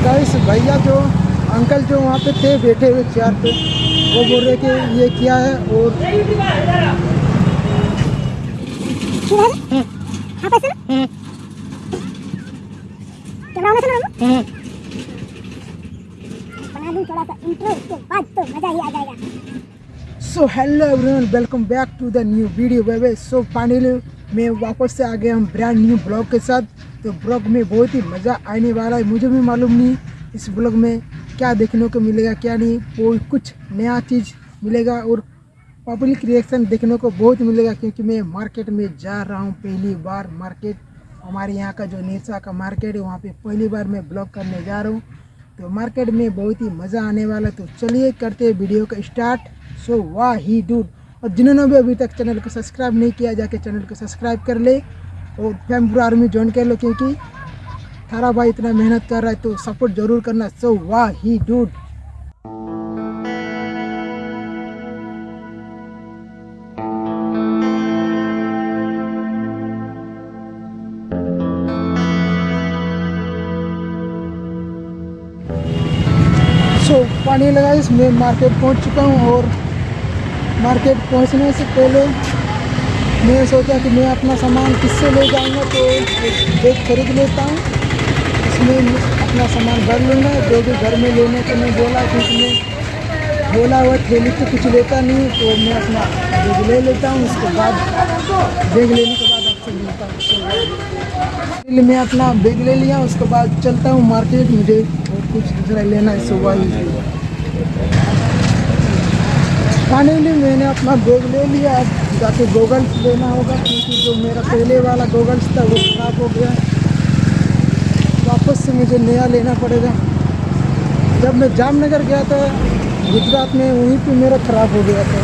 Guys भैया जो uncle जो वहाँ पे थे बैठे हुए चेयर पे वो बोल रहे कि ये क्या है और सा hello everyone welcome back to the new video way so finally मैं वापस से आ गया हम ब्रांड न्यू ब्लॉग के साथ। तो ब्लॉग में बहुत ही मज़ा आने वाला है, मुझे भी मालूम नहीं इस ब्लॉग में क्या देखने को मिलेगा, क्या नहीं। कोई कुछ नया चीज़ मिलेगा और पब्लिक रिएक्शन देखने को बहुत मिलेगा, क्योंकि मैं मार्केट में जा रहा हूँ पहली बार। मार्केट हमारे यहाँ का जो नेसा का मार्केट है, वहाँ पे पहली बार मैं ब्लॉग करने जा रहा हूँ। तो मार्केट में बहुत ही मज़ा आने वाला है। तो चलिए करते वीडियो का स्टार्ट सो वाह ही डूड और जिन्होंने भी अभी तक चैनल को सब्सक्राइब नहीं किया, जाके चैनल को सब्सक्राइब कर ले और फैमपुर आर्मी ज्वाइन कर लो, क्योंकि थारा भाई इतना मेहनत कर रहा है तो सपोर्ट ज़रूर करना। सो वाह ही डूड सो पानी लगा इस मैं मार्केट पहुँच चुका हूँ और मार्केट पहुँचने से पहले मैं सोचा कि मैं अपना सामान किससे ले जाऊँगा तो एक खरीद लेता हूँ। इसमें अपना सामान भर लूँगा, जो भी घर में लेने को मैं बोला, क्योंकि मैं बोला हुआ थैली तो कुछ लेता नहीं तो मैं अपना बैग ले लेता हूँ, उसके बाद बैग लेने के बाद आपसे मिलता हूँ। मैं अपना बैग ले लिया, उसके बाद चलता हूँ मार्केट, मुझे और कुछ दूसरा लेना है, सुबह ही। फाइनली मैंने अपना बैग ले लिया। अब जाके गोगल्स लेना होगा, क्योंकि जो मेरा पहले वाला गोगल्स था, वो ख़राब हो गया। वापस से मुझे नया लेना पड़ेगा। जब मैं जामनगर गया था, गुजरात में, वहीं पे मेरा ख़राब हो गया था।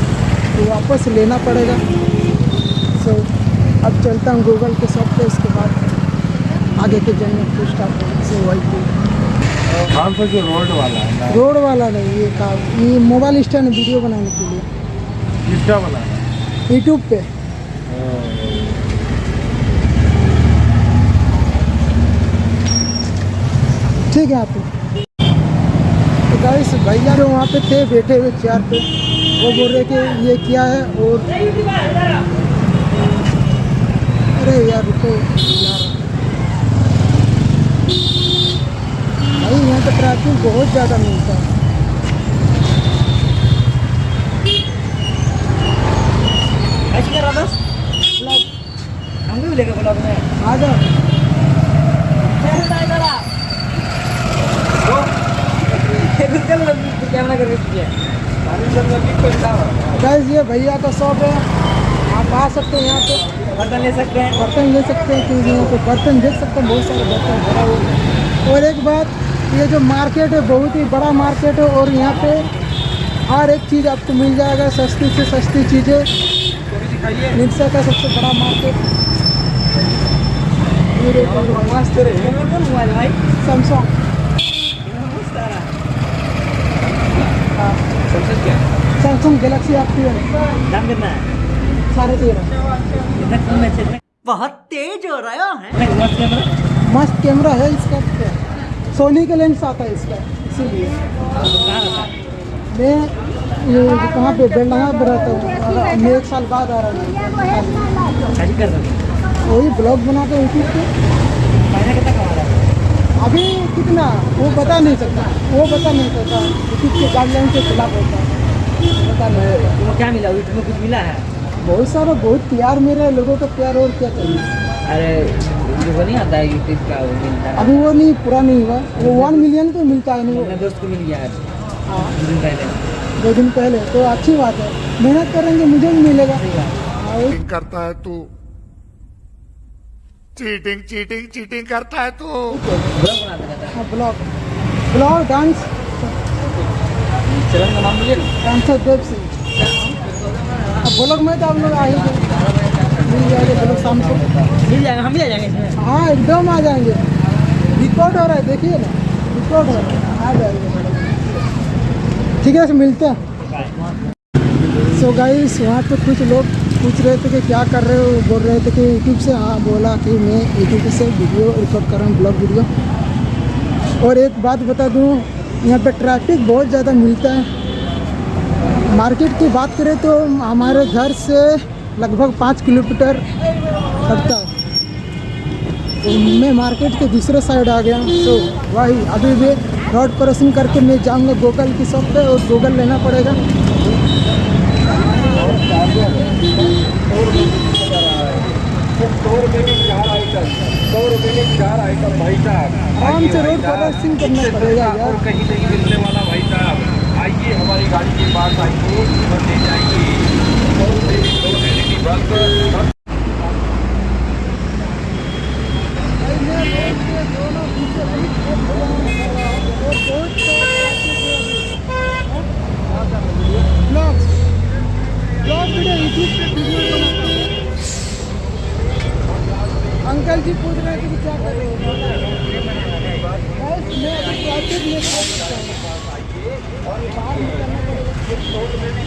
तो वापस लेना पड़ेगा। सो अब चलता हूँ गूगल के शॉप पे, उसके बाद आगे के जर्नी को स्टार्ट सो वही। जो रोड वाला है रोड वाला नहीं ये का ये मोबाइल स्टैंड वीडियो बनाने के लिए किसका यूट्यूब पे ठीक है आप तो गाइस भैया जो वहाँ पे थे बैठे हुए चेयर पे। वो बोल रहे कि ये क्या है और अरे यार रुको। ट्रैफ़िक बहुत ज़्यादा मिलता है भी ब्लॉग में। आ जाओ करके किया? गाइस ये भैया का शॉप है। आप आ सकते हैं यहाँ पे। बर्तन ले सकते हैं। बर्तन ले सकते हैं क्योंकि यहाँ पे बर्तन देख सकते हैं बहुत सारे बर्तन। भरा हुआ है और एक बात ये जो मार्केट है बहुत ही बड़ा मार्केट है और यहाँ पे हर एक चीज़ आपको मिल जाएगा सस्ती से सस्ती चीज़ें। निरसा का सबसे बड़ा मार्केट। सैमसंग सैमसंग गैलेक्सी आपकी है। दाम कितना है। साढ़े तेरह। बहुत तेज हो रहा है। मस्त कैमरा मस्त कैमरा है इसका। सोनी का लेंस आता है इसका इसीलिए। मैं ये कहाँ पे बेलडंगा पे रहता हूँ। मैं एक साल बाद आ रहा हूँ। कैसे कर रहा है वही ब्लॉग बनाते यूट्यूब पे। महीना कितना कमा रहा है अभी कितना वो बता नहीं सकता। वो बता नहीं सकता। यूट्यूब के गाइडलाइन के खिलाफ होता है। बता नहीं क्या मिला? यूट्यूब में कुछ मिला है? बहुत सारा बहुत प्यार मेरा लोगों का प्यार और क्या चाहिए? अरे जो वो नहीं आता है यूट्यूब का वो मिलता है। अभी वो नहीं पूरा नहीं हुआ। वो वन मिलियन तो मिलता है नहीं मेरे दोस्त को मिल गया है हाँ। दो दिन पहले। दो दिन पहले तो अच्छी बात है। मेहनत करेंगे मुझे भी मिलेगा। हाँ, करता है तू। चीटिंग चीटिंग चीटिंग करता है तू। ब्लॉग हाँ। ब्लॉग। Vlog dance. चलन का नाम मुझे डांसर देव सिंह। ब्लॉग में तो आप लोग आ ही गए मिल जाएगा ब्लॉग शाम को। मिल जाएगा, हम भी आ जाएँगे हाँ एकदम आ जाएँगे। रिकॉर्ड हो रहा है, देखिए ना। रिकॉर्ड हो रहा है। आ जाएँगे। ठीक है सर मिलते हैं। सो गाइस वहाँ पे कुछ लोग पूछ रहे थे कि क्या कर रहे हो? बोल रहे थे कि यूट्यूब से हाँ बोला कि मैं यूट्यूब से वीडियो रिकॉर्ड कर रहा हूँ ब्लॉग वीडियो और एक बात बता दूँ, यहाँ पे ट्रैफ़िक बहुत ज़्यादा मिलता है। मार्केट की बात करें तो हमारे घर से लगभग पाँच किलोमीटर पड़ता तो मैं मार्केट के दूसरे साइड आ गया। तो वही, अभी भी रोड क्रॉसिंग करके मैं जाऊँगा गूगल की शॉप पे और गूगल लेना पड़ेगा। सौ रुपए चार आइटम भाई साहब आराम से रोड क्रॉसिंग करना पड़ेगा यार। कहीं नहीं मिलने वाला भाई साहब, आइए, हमारी गाड़ी के पास आइए और ले जाइए सौ रुपए की दो LED bulb vlogs vlog video YouTube पे वीडियो बनाता हूँ अंकल जी पूछ रहे थे कि क्या कर रहे हो मैं अभी ट्रैफ़िक में फंस चुका हूँ। बाहर निकलना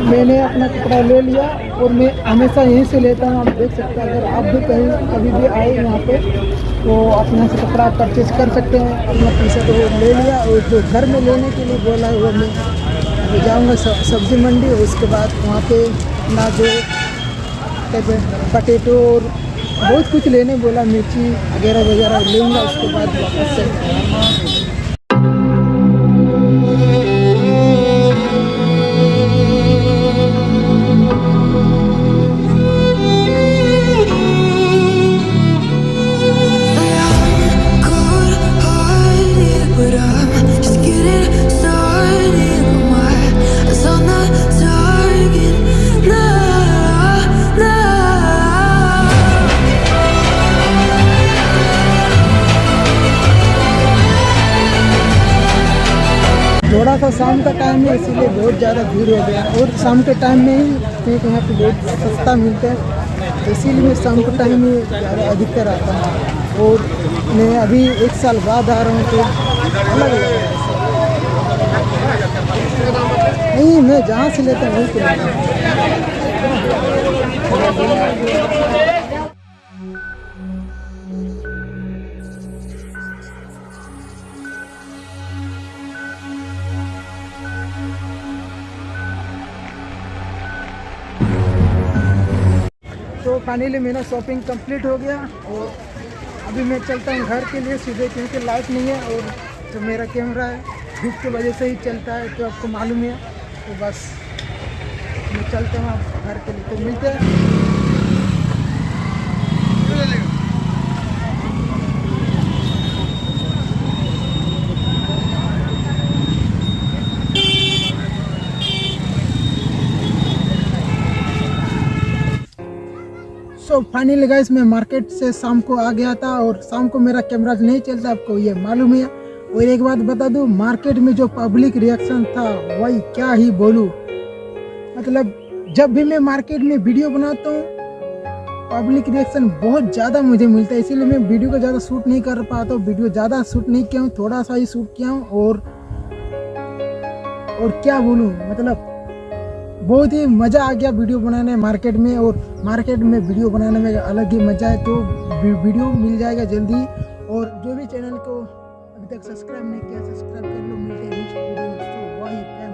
मैंने अपना कपड़ा ले लिया और मैं हमेशा यहीं से लेता हूँ। आप देख सकते हैं, अगर आप भी कहीं, कभी भी आए यहाँ पे तो अपने से कपड़ा परचेज कर सकते हैं। अपना पैसा तो ले लिया और जो घर में लेने के लिए बोला है, वो मैं जाऊँगा सब्ज़ी मंडी उसके बाद वहाँ पे अपना जो कहते हैं पटेटो और बहुत कुछ लेने बोला, मिर्ची वगैरह वगैरह लूँगा, उसके बाद वापस से थोड़ा सा शाम का टाइम है, इसीलिए बहुत ज़्यादा भीड़ हो गया। और शाम के टाइम में ही केक यहाँ पे बहुत सस्ता मिलता है। तो इसीलिए मैं शाम के टाइम ही ज़्यादा अधिकतर आता हूँ। और मैं अभी एक साल बाद आ रहा हूँ तो अलग नहीं, मैं जहाँ से लेता हूँ, वहीं फाइनली मेरा शॉपिंग कंप्लीट हो गया और अभी मैं चलता हूँ घर के लिए सीधे, क्योंकि लाइट नहीं है और जो मेरा कैमरा है, धूप की वजह से ही चलता है तो आपको मालूम है तो बस, मैं चलता हूँ घर के लिए। तो मिलते हैं। सो फाइनली गाइस मैं मार्केट से शाम को आ गया था और शाम को मेरा कैमरा नहीं चलता, आपको ये मालूम है और एक बात बता दूँ मार्केट में जो पब्लिक रिएक्शन था, वही क्या ही बोलूँ। मतलब जब भी मैं मार्केट में वीडियो बनाता हूँ पब्लिक रिएक्शन बहुत ज़्यादा मुझे मिलता है। इसीलिए मैं वीडियो को ज़्यादा शूट नहीं कर पाता हूँ वीडियो ज़्यादा शूट नहीं किया हूँ, थोड़ा सा ही शूट किया हूँ और और क्या बोलूँ मतलब बहुत ही मज़ा आ गया वीडियो बनाने मार्केट में और मार्केट में वीडियो बनाने में अलग ही मज़ा है तो वीडियो मिल जाएगा जल्दी। और जो भी चैनल को अभी तक सब्सक्राइब नहीं किया, सब्सक्राइब कर लो। मिलते हैं